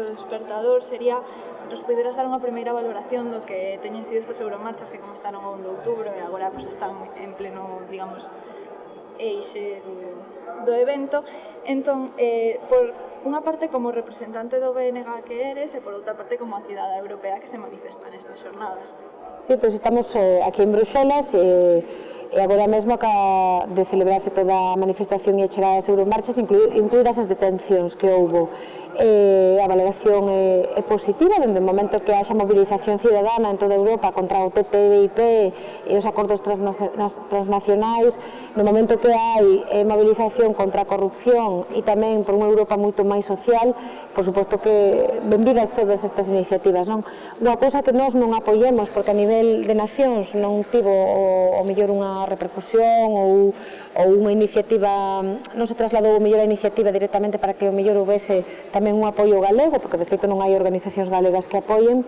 o despertador sería se nos poderas dar unha primeira valoración do que teñen sido estas euromarchas que comenzaron o 1 de outubro e agora pues, están en pleno, digamos, eixe do, do evento. Entón, eh, por unha parte como representante do BNG que eres e por outra parte como a cidade europea que se manifesta nestas xornadas. Sí, pois pues estamos eh, aquí en Bruxelas e, e agora mesmo acaba de celebrarse toda a manifestación e a chegada das Euromarchas, inclu, incluídas as detencións que houbo eh, a valoración é, é positiva dende o momento que haxa mobilización cidadana en toda Europa contra o TTIP e os acordos transnacionais, no momento que hai eh, mobilización contra a corrupción e tamén por unha Europa moito máis social, por suposto que benvidas todas estas iniciativas. Non? Unha cousa que nós non apoiemos, porque a nivel de nacións non tivo o, o mellor unha repercusión ou ou unha iniciativa, non se trasladou o mellor a iniciativa directamente para que o mellor houvese tamén un apoio galego, porque de feito non hai organizacións galegas que apoien,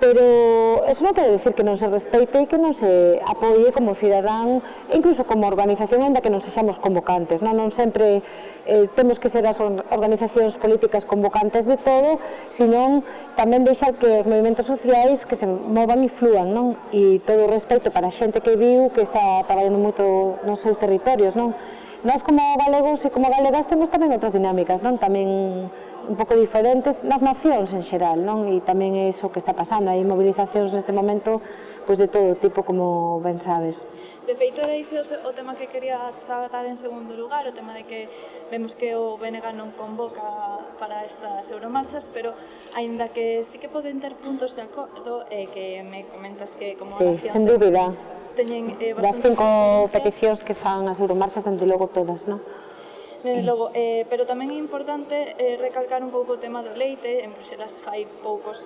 pero eso non quere decir que non se respeite e que non se apoie como cidadán e incluso como organización anda que non sexamos convocantes non, non sempre eh, temos que ser as organizacións políticas convocantes de todo senón tamén deixar que os movimentos sociais que se movan e fluan. non? e todo o respeito para a xente que viu que está traballando moito nos seus territorios non? nós como galegos e como galegas temos tamén outras dinámicas non? tamén un pouco diferentes nas nacións en xeral, non? E tamén é iso que está pasando, hai mobilizacións neste momento pois de todo tipo, como ben sabes. De feito, de iso o tema que quería tratar en segundo lugar, o tema de que vemos que o BNG non convoca para estas euromarchas, pero aínda que sí que poden ter puntos de acordo, eh, que me comentas que como sí, nación... sen dúbida. Teñen, eh, das cinco peticións que fan as euromarchas, dende logo todas, non? Desde mm. logo, eh, pero tamén é importante eh, recalcar un pouco o tema do leite, en Bruxelas fai poucos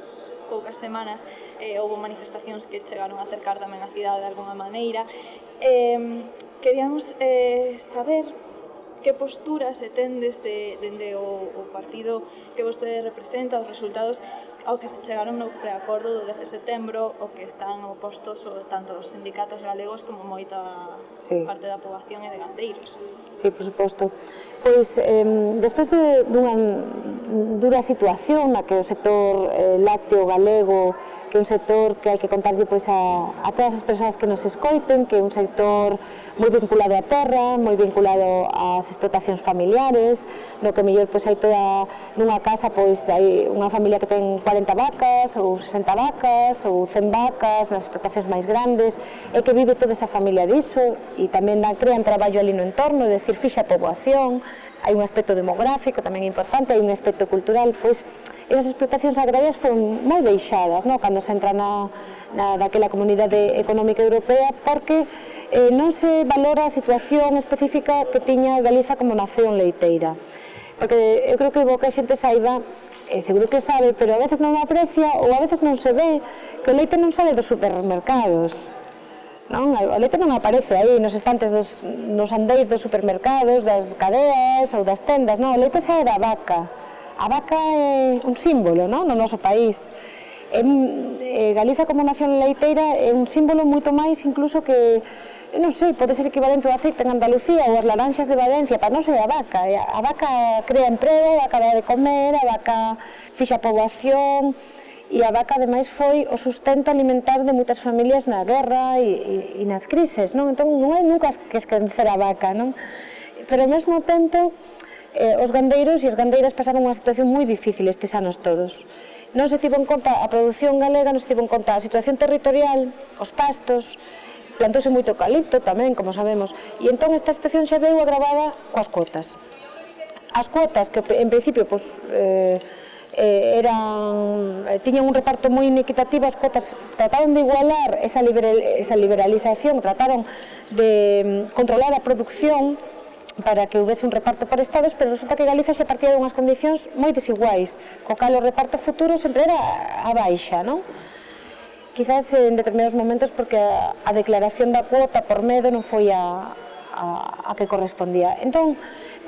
poucas semanas eh, houve manifestacións que chegaron a acercar tamén a cidade de alguma maneira. Eh, queríamos eh, saber que postura se ten desde, dende o, o partido que vostede representa, os resultados ao que se chegaron no preacordo do 10 de setembro, o que están opostos tanto os sindicatos galegos como moita sí. parte da poboación e de gandeiros. Sí, por suposto. Pois, eh, despois de, dunha dura situación na que o sector eh, lácteo galego, que é un sector que hai que contarlle pois, a, a todas as persoas que nos escoiten, que é un sector moi vinculado á terra, moi vinculado ás explotacións familiares, no que mellor pois, hai toda nunha casa pois hai unha familia que ten 40 vacas, ou 60 vacas, ou 100 vacas, nas explotacións máis grandes, e que vive toda esa familia diso, e tamén dan, crean traballo ali no entorno, é dicir, fixa poboación, hai un aspecto demográfico tamén importante, hai un aspecto cultural, pois esas explotacións agrarias foron moi deixadas non? cando se entra na, na daquela comunidade económica europea porque eh, non se valora a situación específica que tiña Galiza como nación leiteira. Porque eu creo que boca xente saiba eh, seguro que sabe, pero a veces non aprecia ou a veces non se ve que o leite non sale dos supermercados non? O leite non aparece aí nos estantes dos, nos andeis dos supermercados, das cadeas ou das tendas, non? O leite xa é da vaca. A vaca é un símbolo non? no noso país. En, eh, Galiza como nación leiteira é un símbolo moito máis incluso que non sei, pode ser equivalente ao aceite en Andalucía ou as laranxas de Valencia, para non ser a vaca. A vaca crea emprego, a vaca de comer, a vaca fixa poboación, e a vaca ademais foi o sustento alimentar de moitas familias na guerra e, e, e nas crises, non? Entón non hai nunca que esquecer a vaca, non? Pero ao mesmo tempo eh, os gandeiros e as gandeiras pasaron unha situación moi difícil estes anos todos. Non se tivo en conta a produción galega, non se tivo en conta a situación territorial, os pastos, plantouse moito eucalipto tamén, como sabemos, e entón esta situación xa veu agravada coas cuotas. As cuotas que en principio pois, eh, eh, eran, eh, tiñan un reparto moi inequitativo as cotas, trataron de igualar esa, liberal, esa liberalización, trataron de mm, controlar a producción para que houvese un reparto por estados, pero resulta que Galiza xa partía de unhas condicións moi desiguais, co cal o reparto futuro sempre era a baixa, non? Quizás en determinados momentos porque a declaración da cuota por medo non foi a, a, a que correspondía. Entón,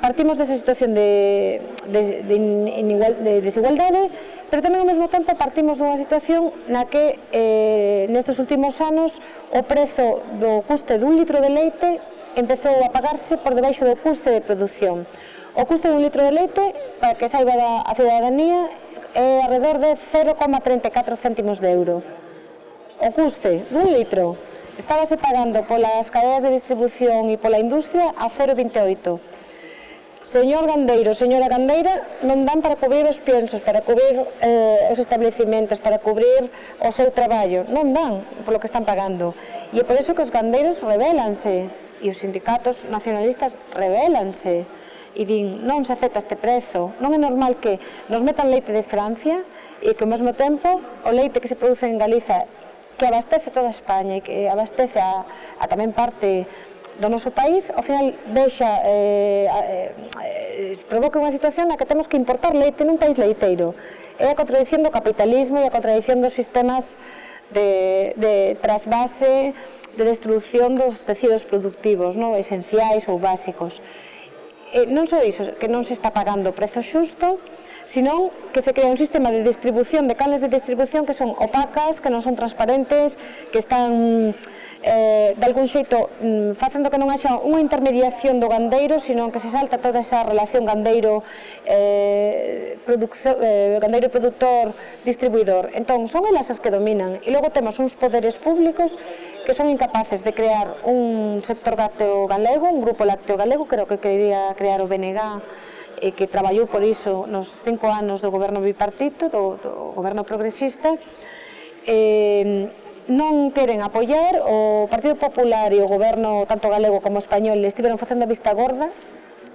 Partimos desa situación de, de, de, inigual, de desigualdade, pero tamén ao mesmo tempo partimos dunha situación na que eh, nestes últimos anos o prezo do custe dun litro de leite empezou a pagarse por debaixo do custe de produción. O custe dun litro de leite, para que saiba da, a ciudadanía, é alrededor de 0,34 céntimos de euro. O custe dun litro estábase pagando polas cadeas de distribución e pola industria a 0,28 Señor Gandeiro, señora Gandeira, non dan para cubrir os piensos, para cubrir eh, os establecimentos, para cubrir o seu traballo. Non dan polo que están pagando. E é por iso que os gandeiros rebelanse e os sindicatos nacionalistas rebelanse e din non se acepta este prezo, non é normal que nos metan leite de Francia e que ao mesmo tempo o leite que se produce en Galiza que abastece toda España e que abastece a, a tamén parte do noso país, ao final deixa eh, eh, eh, provoca unha situación na que temos que importar leite nun país leiteiro. É a contradición do capitalismo e a contradición dos sistemas de, de trasvase, de destrucción dos tecidos productivos, non? esenciais ou básicos. E non só iso, que non se está pagando o prezo xusto, senón que se crea un sistema de distribución, de canles de distribución que son opacas, que non son transparentes, que están eh, de algún xeito mm, facendo que non haxa unha intermediación do gandeiro, senón que se salta toda esa relación gandeiro eh, eh, gandeiro produtor distribuidor. Entón, son elas as que dominan e logo temos uns poderes públicos que son incapaces de crear un sector lácteo galego, un grupo lácteo galego, creo que quería crear o BNG e que traballou por iso nos cinco anos do goberno bipartito, do, do goberno progresista, eh, non queren apoiar, o Partido Popular e o goberno tanto galego como español estiveron facendo a vista gorda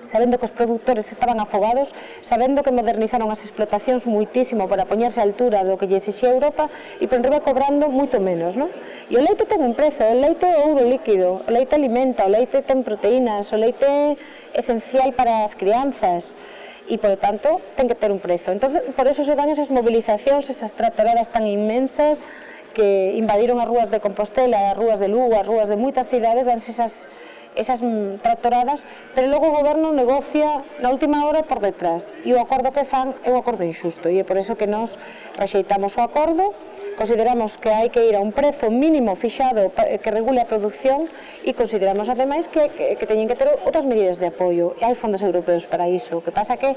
sabendo que os produtores estaban afogados, sabendo que modernizaron as explotacións muitísimo para poñerse a altura do que lle exixía Europa e por enriba cobrando moito menos. Non? E o leite ten un prezo, o leite é ouro líquido, o leite alimenta, o leite ten proteínas, o leite é esencial para as crianzas e, por tanto, ten que ter un prezo. Entón, por eso se dan esas movilizacións, esas tratoradas tan inmensas, que invadiron as rúas de Compostela, as rúas de Lugo, as rúas de moitas cidades, danse esas, esas mm, tractoradas, pero logo o goberno negocia na última hora por detrás. E o acordo que fan é un acordo injusto, e é por iso que nós rexeitamos o acordo, consideramos que hai que ir a un prezo mínimo fixado que regule a producción e consideramos ademais que, que, que teñen que ter outras medidas de apoio. E hai fondos europeos para iso. O que pasa que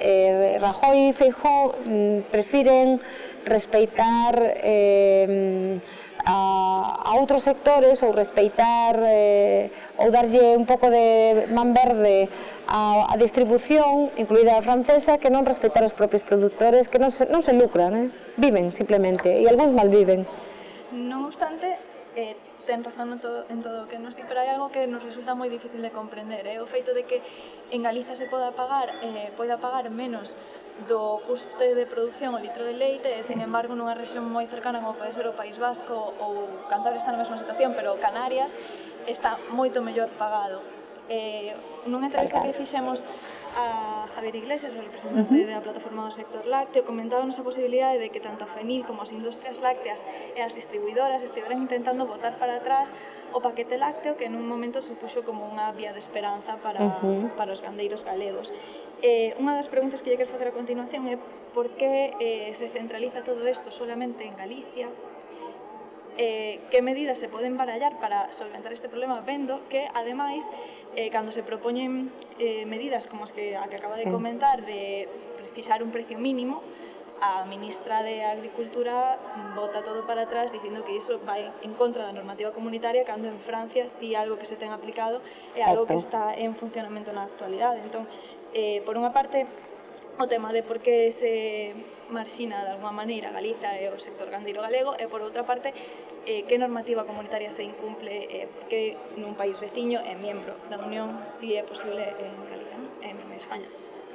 eh, Rajoy e Feijó mm, prefiren respeitar eh, a, a outros sectores ou respeitar eh, ou darlle un pouco de man verde a, a distribución, incluída a francesa, que non respeitar os propios produtores, que non se, non se lucran, eh? viven simplemente, e algúns malviven. Non obstante, eh, ten razón en todo, en todo o que nos di, pero hai algo que nos resulta moi difícil de comprender, é eh? o feito de que en Galiza se poda pagar, eh, poida pagar menos do custo de produción o litro de leite e, sen embargo, nunha rexión moi cercana como pode ser o País Vasco ou Cantabria está na mesma situación, pero Canarias está moito mellor pagado. Eh, nunha entrevista que fixemos a Javier Iglesias, o representante uh -huh. da plataforma do sector lácteo, comentábamos a posibilidade de que tanto a FENIL como as industrias lácteas e as distribuidoras estiveran intentando botar para atrás o paquete lácteo que en un momento supuxo como unha vía de esperanza para, uh -huh. para os gandeiros galegos. Eh, unha das preguntas que lle quero facer a continuación é por que eh, se centraliza todo isto solamente en Galicia, eh, que medidas se poden barallar para solventar este problema vendo que, ademais, eh, cando se propoñen eh, medidas como as que, a que acaba sí. de comentar de fixar un precio mínimo, a ministra de Agricultura bota todo para atrás dicindo que iso vai en contra da normativa comunitaria cando en Francia si algo que se ten aplicado é algo que está en funcionamento na actualidade. Entón, eh, por unha parte, o tema de por que se marxina de alguma maneira Galiza e o sector gandeiro galego e por outra parte eh, que normativa comunitaria se incumple eh, porque nun país veciño é membro da Unión si é posible en Galiza, en España.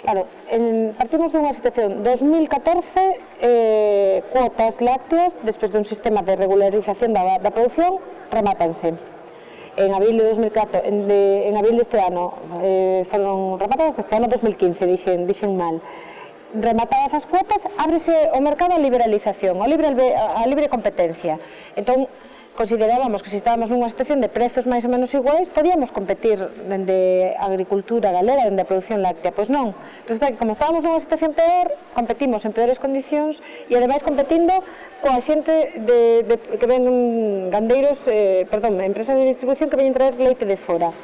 Claro, en, partimos dunha situación 2014 eh, cuotas lácteas despois dun sistema de regularización da, da produción rematanse en abril de 2004, en, de, en abril deste ano, eh, foron rematadas este ano 2015, dixen, dixen mal rematadas as cuotas, ábrese o mercado á liberalización, a libre, a libre competencia. Entón, considerábamos que se estábamos nunha situación de prezos máis ou menos iguais, podíamos competir dende a agricultura galera, dende a produción láctea, pois non. Resulta que como estábamos nunha situación peor, competimos en peores condicións e ademais competindo coa xente de, de, que ven gandeiros, eh, perdón, empresas de distribución que veñen traer leite de fora.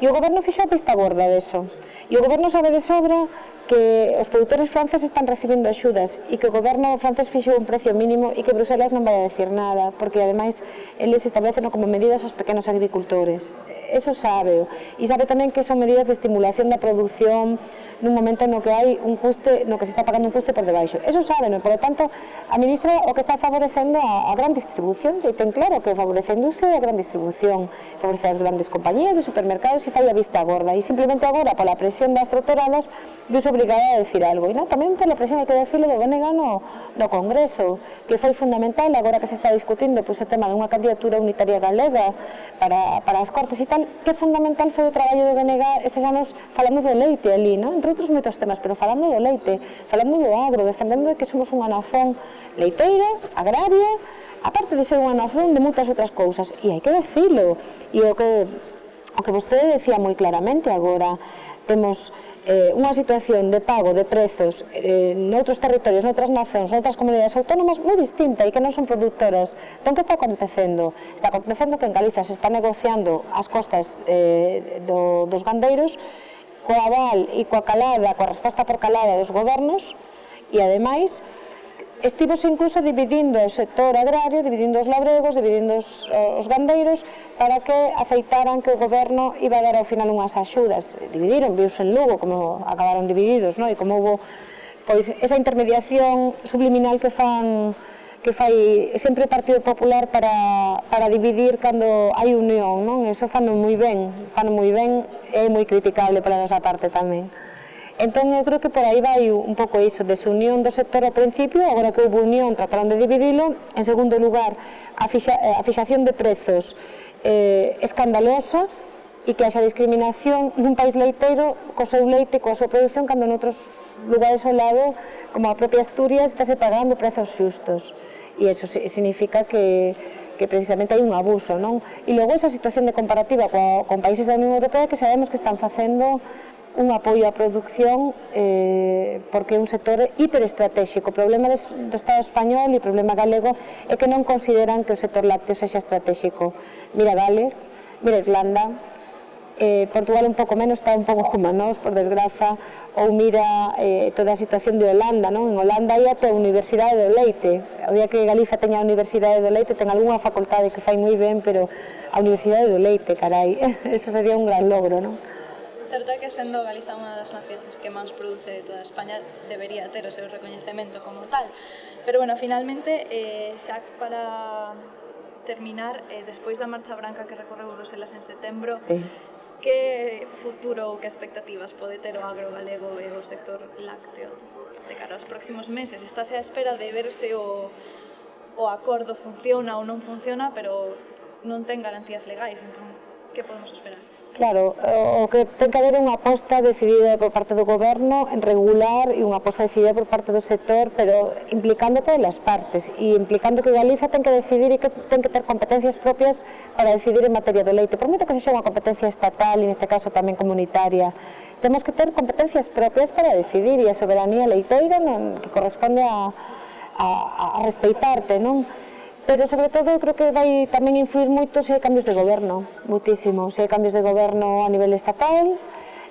E o goberno fixou a pista gorda deso. E o goberno sabe de sobra que os produtores franceses están recibindo axudas e que o goberno francés fixe un precio mínimo e que Bruselas non vai a decir nada, porque ademais eles establecen como medidas aos pequenos agricultores eso sabe, e sabe tamén que son medidas de estimulación da produción nun momento no que hai un custe, no que se está pagando un custe por debaixo. Eso sabe, e, por lo tanto, a ministra o que está favorecendo a, a gran distribución, e ten claro que favorece a industria e a gran distribución, favorece as grandes compañías de supermercados e fai a vista gorda, e simplemente agora, pola presión das tractoradas, eu obrigada a decir algo, e non, tamén pola presión que decirlo de BNG no, no Congreso, que foi fundamental agora que se está discutindo pois, o tema dunha candidatura unitaria galega para, para as Cortes e tal, fundamental, que fundamental foi o traballo do Benegar, estes anos falando do leite ali, non? entre outros moitos temas, pero falando do leite, falando do agro, defendendo que somos unha nación leiteira, agraria, aparte de ser unha nación de moitas outras cousas, e hai que decirlo, e o que, o que vostede decía moi claramente agora, temos eh, unha situación de pago de prezos eh, noutros territorios, noutras nacións, noutras comunidades autónomas moi distinta e que non son productoras. Entón, que está acontecendo? Está acontecendo que en Galiza se está negociando as costas eh, do, dos gandeiros coa aval e coa calada, coa resposta por calada dos gobernos e ademais estivos incluso dividindo o sector agrario, dividindo os labregos, dividindo os, os gandeiros, para que aceitaran que o goberno iba a dar ao final unhas axudas. Dividiron, viuse en Lugo como acabaron divididos, non? e como hubo pois, esa intermediación subliminal que fan que fai sempre o Partido Popular para, para dividir cando hai unión, non? Eso fano moi ben, fano moi ben e é moi criticable para nosa parte tamén. Entón, eu creo que por aí vai un pouco iso, desunión do sector ao principio, agora que houve unión trataron de dividilo. En segundo lugar, a, fixa, eh, a fixación de prezos eh, escandalosa, e que haxa discriminación dun país leiteiro co seu leite, coa súa produción, cando noutros lugares ao lado, como a propia Asturias, estáse pagando prezos xustos. E iso significa que, que precisamente hai un abuso, non? E logo esa situación de comparativa co, con países da Unión Europea que sabemos que están facendo un apoio á produción eh, porque é un sector hiperestratégico. O problema do Estado español e o problema galego é que non consideran que o sector lácteo sexa estratégico. Mira Gales, mira Irlanda, eh, Portugal un pouco menos está un pouco humanos, por desgraza, ou mira eh, toda a situación de Holanda, non? En Holanda hai até a Universidade do Leite. O día que Galiza teña a Universidade do Leite, ten algunha facultade que fai moi ben, pero a Universidade do Leite, carai, eso sería un gran logro, non? certo é que sendo Galiza unha das nacións que máis produce de toda España debería ter o seu recoñecemento como tal. Pero bueno, finalmente, eh, xa para terminar, eh, despois da marcha branca que recorreu Bruselas en setembro, sí. que futuro ou que expectativas pode ter o agro galego e o sector lácteo de cara aos próximos meses? Estáse á espera de verse o, o acordo funciona ou non funciona, pero non ten garantías legais, entón, que podemos esperar? Claro, o que ten que haber unha aposta decidida por parte do goberno en regular e unha aposta decidida por parte do sector, pero implicando todas as partes e implicando que Galiza ten que decidir e que ten que ter competencias propias para decidir en materia de leite. Por moito que sexa unha competencia estatal e neste caso tamén comunitaria, temos que ter competencias propias para decidir e a soberanía leiteira non, que corresponde a, a, a respeitarte, non? Pero, sobre todo, eu creo que vai tamén influir moito se hai cambios de goberno, muitísimo. Se hai cambios de goberno a nivel estatal,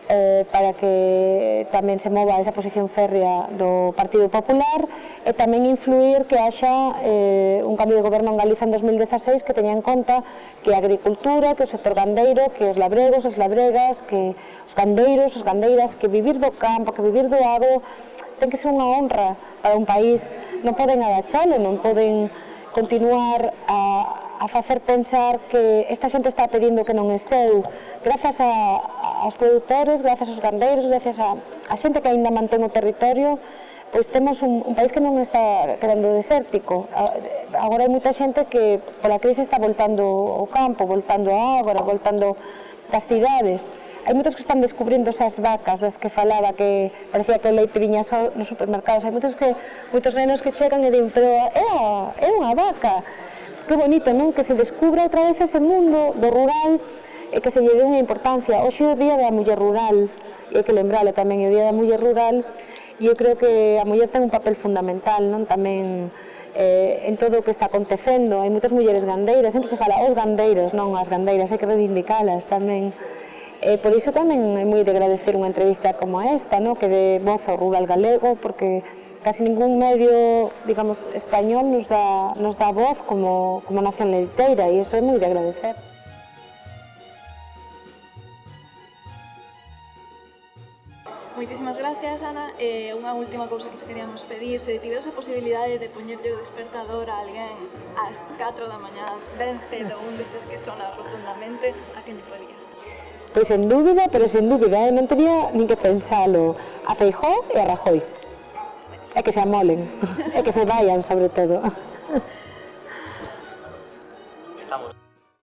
eh, para que tamén se mova esa posición férrea do Partido Popular e tamén influir que haxa eh, un cambio de goberno en Galiza en 2016 que teña en conta que a agricultura, que o sector gandeiro, que os labregos, as labregas, que os gandeiros, as gandeiras, que vivir do campo, que vivir do agro, ten que ser unha honra para un país, non poden agachalo, non poden continuar a, a facer pensar que esta xente está pedindo que non é seu grazas a, aos produtores, grazas aos gandeiros, grazas a, a xente que aínda mantén o territorio pois temos un, un país que non está quedando desértico. Agora hai moita xente que pola crise está voltando ao campo, voltando a agora, voltando das cidades hai moitos que están descubrindo esas vacas das que falaba que parecía que o leite viña só nos supermercados. Hai moitos que moitos nenos que chegan e din, pero é, a, é unha vaca. Que bonito, non? Que se descubra outra vez ese mundo do rural e que se lle dé unha importancia. Hoxe é o Día da Muller Rural, e que lembralo tamén, é o Día da Muller Rural, e eu creo que a muller ten un papel fundamental, non? Tamén eh, en todo o que está acontecendo. Hai moitas mulleres gandeiras, sempre se fala os gandeiros, non as gandeiras, hai que reivindicalas tamén. E por iso tamén é moi de agradecer unha entrevista como esta, no? que de voz ao rural galego, porque casi ningún medio, digamos, español nos dá, nos dá voz como, como nación leiteira, e iso é moi de agradecer. Moitísimas gracias, Ana. Eh, unha última cousa que te queríamos pedir, se tiveres a posibilidade de poñerlle o despertador a alguén ás 4 da mañá, ben cedo, un destes que sona profundamente, a quen lle podías? Pois en dúbida, pero sen dúbida, eh? non tería nin que pensalo a Feijó e a Rajoy. É que se amolen, é que se vayan sobre todo.